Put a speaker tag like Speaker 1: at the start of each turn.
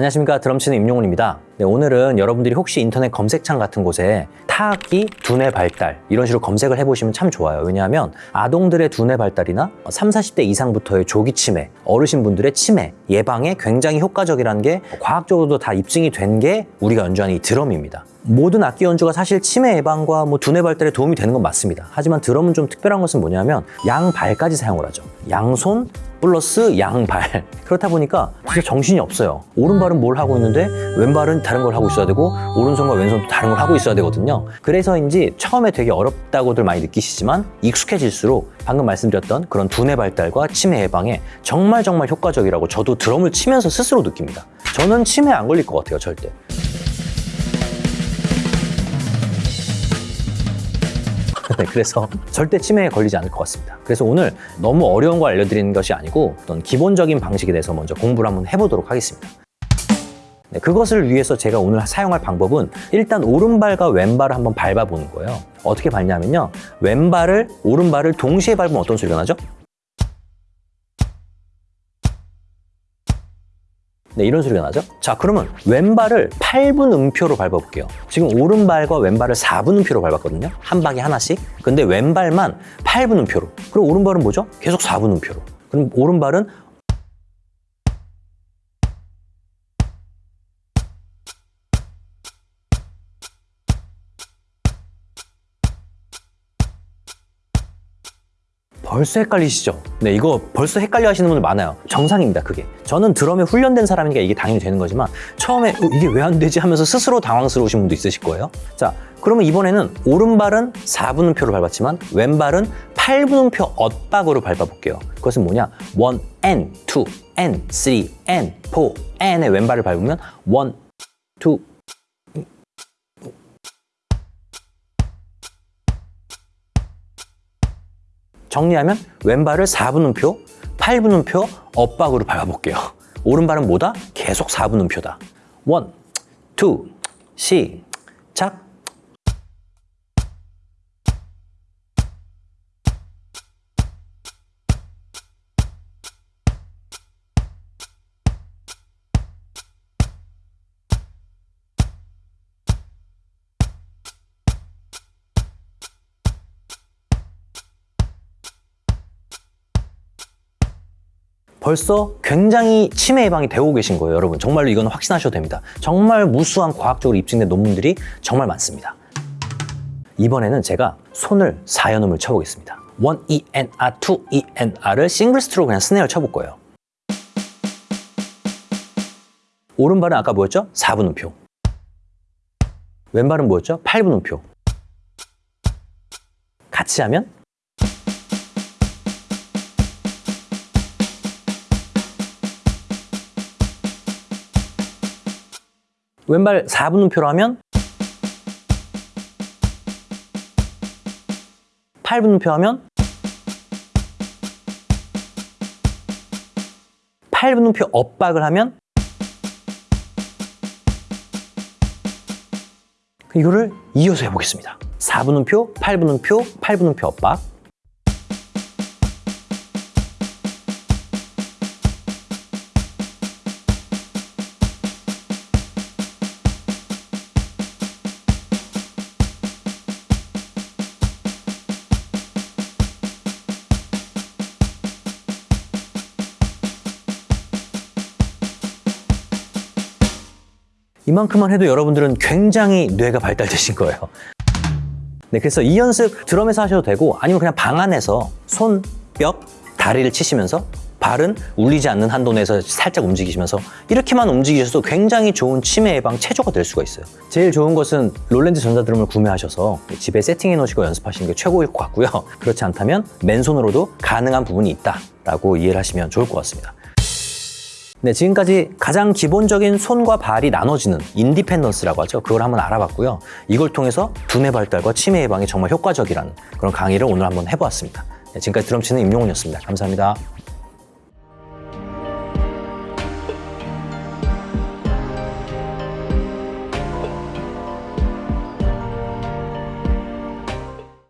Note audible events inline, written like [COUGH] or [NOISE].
Speaker 1: 안녕하십니까. 드럼치는 임용훈입니다. 네, 오늘은 여러분들이 혹시 인터넷 검색창 같은 곳에 타악기 두뇌 발달 이런 식으로 검색을 해보시면 참 좋아요. 왜냐하면 아동들의 두뇌 발달이나 3, 40대 이상부터의 조기 치매 어르신분들의 치매 예방에 굉장히 효과적이라는 게 과학적으로도 다 입증이 된 게 우리가 연주하는 이 드럼입니다. 모든 악기 연주가 사실 치매 예방과 뭐 두뇌 발달에 도움이 되는 건 맞습니다. 하지만 드럼은 좀 특별한 것은 뭐냐면 양 발까지 사용을 하죠. 양손 플러스 양발. [LAUGHS] 그렇다 보니까 진짜 정신이 없어요. 오른발은 뭘 하고 있는데 왼발은 다른 걸 하고 있어야 되고 오른손과 왼손도 다른 걸 하고 있어야 되거든요. 그래서인지 처음에 되게 어렵다고들 많이 느끼시지만 익숙해질수록 방금 말씀드렸던 그런 두뇌 발달과 치매 예방에 정말 정말 효과적이라고 저도 드럼을 치면서 스스로 느낍니다. 저는 치매 안 걸릴 것 같아요 절대 네, 그래서 절대 치매에 걸리지 않을 것 같습니다. 그래서 오늘 너무 어려운 걸 알려드리는 것이 아니고 어떤 기본적인 방식에 대해서 먼저 공부를 한번 해보도록 하겠습니다. 네, 그것을 위해서 제가 오늘 사용할 방법은 일단 오른발과 왼발을 한번 밟아보는 거예요. 어떻게 밟냐면요. 왼발을, 오른발을 동시에 밟으면 어떤 소리가 나죠? 네, 이런 소리가 나죠? 자, 그러면 왼발을 8분 음표로 밟아볼게요. 지금 오른발과 왼발을 4분 음표로 밟았거든요. 한 방에 하나씩. 근데 왼발만 8분 음표로. 그리고 오른발은 뭐죠? 계속 4분 음표로. 그럼 오른발은 벌써 헷갈리시죠? 네, 이거 벌써 헷갈려 하시는 분들 많아요. 정상입니다, 그게. 저는 드럼에 훈련된 사람이니까 이게 당연히 되는 거지만 처음에 어, 이게 왜 안 되지 하면서 스스로 당황스러우신 분도 있으실 거예요. 자, 그러면 이번에는 오른발은 4분음표로 밟았지만 왼발은 8분음표 엇박으로 밟아볼게요. 그것은 뭐냐? 1, N, 2, N, 3, N, 4, N의 왼발을 밟으면 1, 2, 정리하면 왼발을 4분음표, 8분음표 엇박으로 밟아볼게요. 오른발은 뭐다? 계속 4분음표다. 1, 2, 시작. 벌써 굉장히 치매 예방이 되고 계신 거예요, 여러분. 정말로 이건 확신하셔도 됩니다. 정말 무수한 과학적으로 입증된 논문들이 정말 많습니다. 이번에는 제가 손을 4연음을 쳐보겠습니다. 1 E N R, 2 E N R을 싱글 스트로 그냥 스네어를 쳐볼 거예요. 오른발은 아까 뭐였죠? 4분음표. 왼발은 뭐였죠? 8분음표. 같이 하면 왼발 4분음표로 하면 8분음표 하면 8분음표 엇박을 하면 이거를 이어서 해보겠습니다. 4분음표, 8분음표, 8분음표 엇박 이만큼만 해도 여러분들은 굉장히 뇌가 발달되신 거예요. 네, 그래서 이 연습 드럼에서 하셔도 되고 아니면 그냥 방 안에서 손, 뼈, 다리를 치시면서 발은 울리지 않는 한도 내에서 살짝 움직이시면서 이렇게만 움직이셔도 굉장히 좋은 치매 예방 체조가 될 수가 있어요. 제일 좋은 것은 롤랜드 전자드럼을 구매하셔서 집에 세팅해 놓으시고 연습하시는 게 최고일 것 같고요. 그렇지 않다면 맨손으로도 가능한 부분이 있다 라고 이해를 하시면 좋을 것 같습니다. 네, 지금까지 가장 기본적인 손과 발이 나눠지는 independence라고 하죠. 그걸 한번 알아봤고요. 이걸 통해서 두뇌 발달과 치매 예방에 정말 효과적이라는 그런 강의를 오늘 한번 해보았습니다. 네, 지금까지 드럼치는 임용훈이었습니다. 감사합니다.